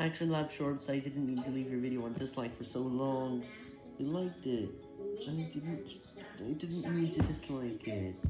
Action Lab Shorts, I didn't mean to leave your video on dislike for so long. You liked it. I didn't, I didn't mean to dislike it.